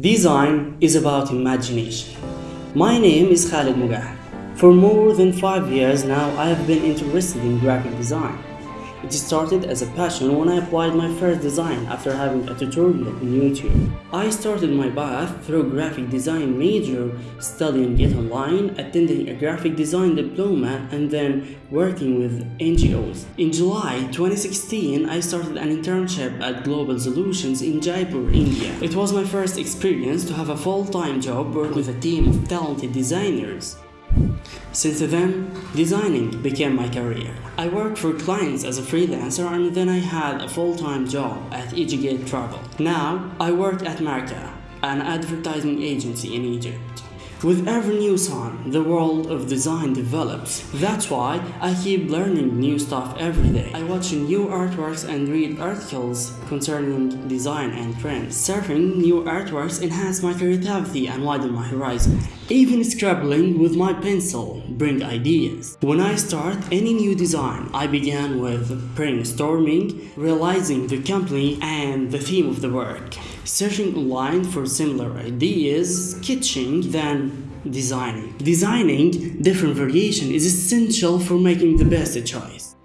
Design is about imagination. My name is Khalid Mugah. For more than five years now, I have been interested in graphic design. It started as a passion when I applied my first design after having a tutorial on YouTube. I started my path through graphic design major, studying it online, attending a graphic design diploma, and then working with NGOs. In July 2016, I started an internship at Global Solutions in Jaipur, India. It was my first experience to have a full-time job working with a team of talented designers. Since then, designing became my career. I worked for clients as a freelancer and then I had a full-time job at Egigate Travel. Now, I work at Marca, an advertising agency in Egypt. With every new sign, the world of design develops. That's why I keep learning new stuff every day. I watch new artworks and read articles concerning design and trends. Surfing new artworks enhance my creativity and widen my horizon. Even scribbling with my pencil bring ideas. When I start any new design, I begin with brainstorming, realizing the company and the theme of the work searching online for similar ideas, sketching, then designing. Designing different variation is essential for making the best choice.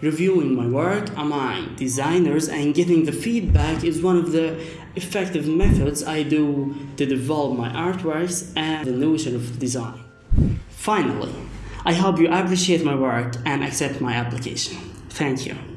Reviewing my work among designers and getting the feedback is one of the effective methods I do to develop my artworks and the notion of design. Finally, I hope you appreciate my work and accept my application. Thank you.